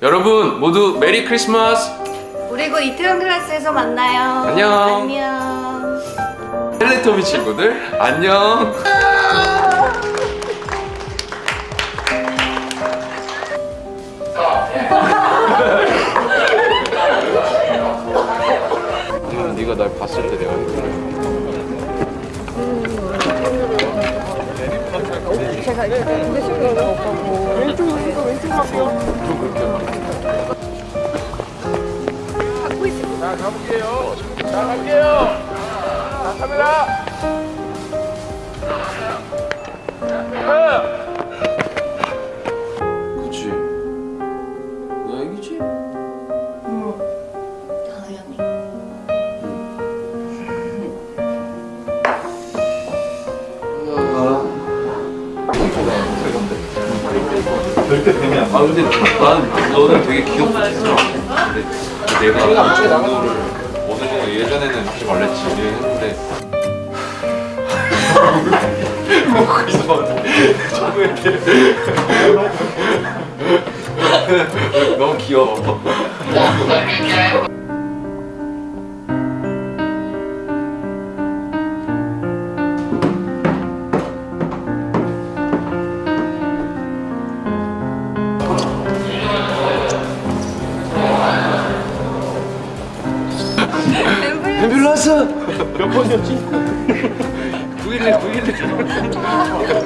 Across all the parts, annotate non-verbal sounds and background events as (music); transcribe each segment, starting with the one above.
여러분 모두 메리 크리스마스 우리 곧 이태원 클래스에서 만나요. 안녕. 안녕. 텔레토비 친구들 안녕 네가 날 봤을 때 내가 제가 이렇게 두개 신고 있어. 자 가볼게요. 자 갈게요. 자 카메라. 아 근데 난 너는 되게 귀엽다 근데 내가 정도를 어느 정도 예전에는 하지 말랬지 했는데. (laughs) 먹고 있었는데. 자꾸 (laughs) 이렇게. (laughs) 너무 귀여워 몇 번이었지? 911 911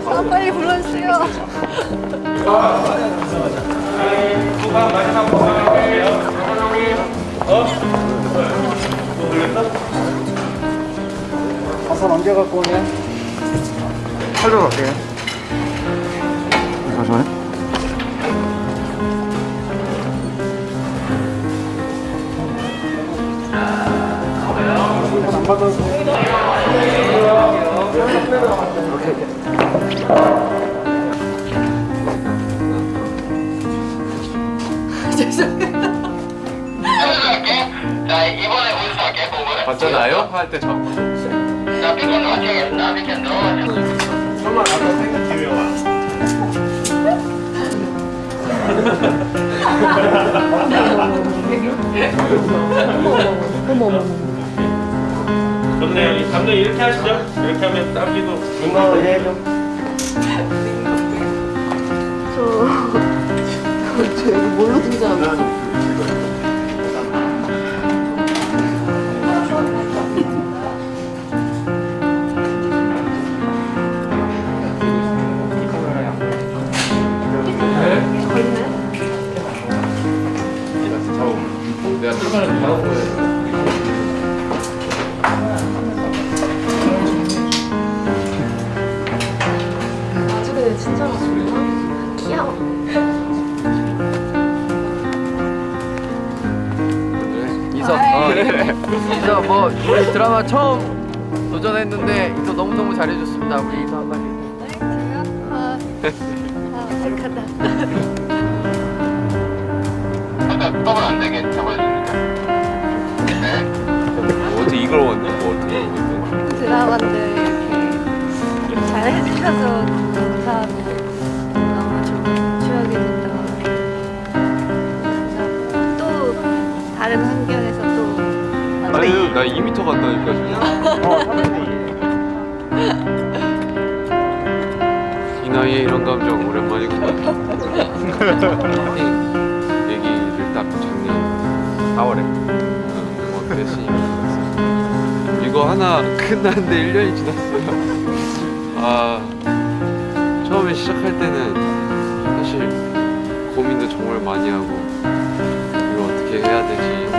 아, 빨리 불러주세요. 후반 마지막 부탁할게요. 어? 또 걸렸어? 가서 남겨갖고 오네. 살려갈게요. 잠시만요. 안 받아서. 자 이번에 운수할게 몸을 봤잖아요? 할 때 자꾸 넣어주겠다 미션 넣어 설마 나도 생각 기회 와. 좋네요. 이 감독 이렇게 하시죠. 이렇게 하면 땀기도 눈나오 해야죠. 저 여기 뭘로 등장하고 있어? (laughs) 이서 뭐 우리 드라마 처음 도전했는데 이서 너무너무 잘해줬습니다 우리 네, 저요? 아, 아, 어색하다. 근데 떡은 안 되게 잡아주니까 어떻게 이걸 왔냐? 뭐 어떻게 드라마인데 이렇게 잘 해주셔서 아니 나 2m 간다니까 지금. 이 나이에 이런 감정 오랜만이구만 얘기를 딱 작년 4월에. 어땠으니까 이거 하나 끝났는데 1년이 지났어요. 아 처음에 시작할 때는 사실 고민도 정말 많이 하고 이걸 어떻게 해야 되지